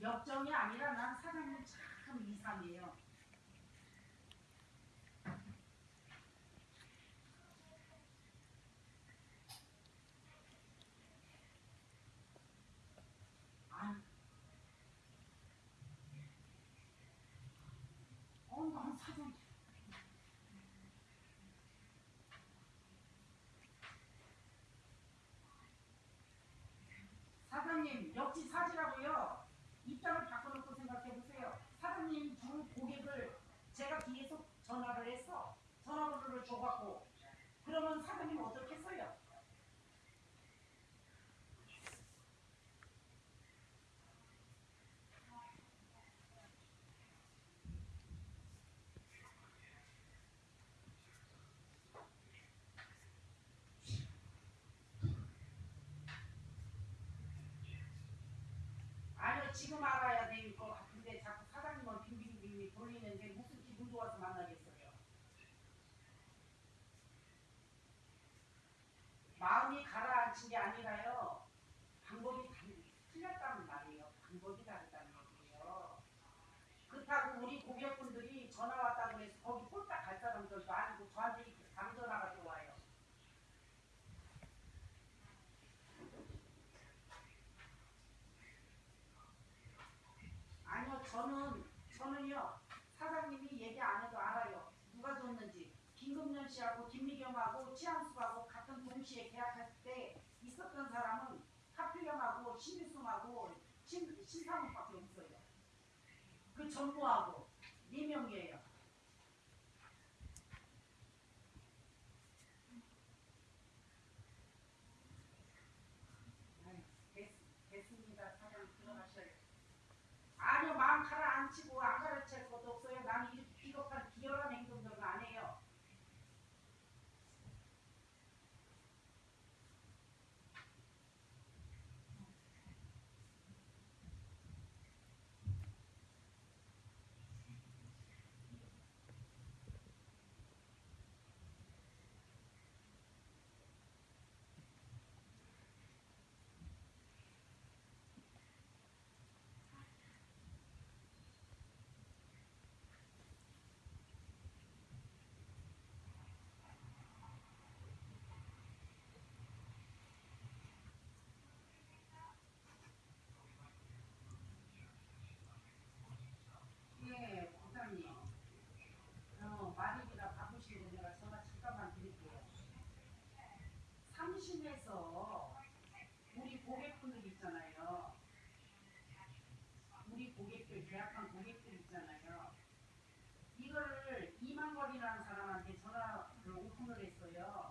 역정이 아니라 난 사장님 참 이상해요. 아니, 어, 난 사장. 사장님 역지 사지라고요. 你这样查核的过程。 지금 알아야 될 것 같은데 자꾸 사장님은 빙빙빙 돌리는데 무슨 기분 좋아서 만나겠어요? 마음이 가라앉힌 게 아니라요. 방법이 달- 틀렸다는 말이에요. 방법이 다르다는 얘기예요. 그렇다고 우리 고객분들이 전화 왔다고 해서 거기 홀딱 갈 사람들도 아니고 저한테 이렇게 강전화가 들어와요 아니요, 저는 저는요 사장님이 얘기 안 해도 알아요. 누가 줬는지 김금년 씨하고 김미경하고 치안수하고 같은 동시에 계약했을 때 있었던 사람은 하필영하고 신일순하고 신 신상훈밖에 없어요. 그 전무하고 네 명이에요. 됐습니다. 사장 들어가셔요. 아니요 마 있잖아요. 우리 고객들, 계약한 고객들 있잖아요. 이거를 이만걸이라는 사람한테 전화를 오픈을 했어요.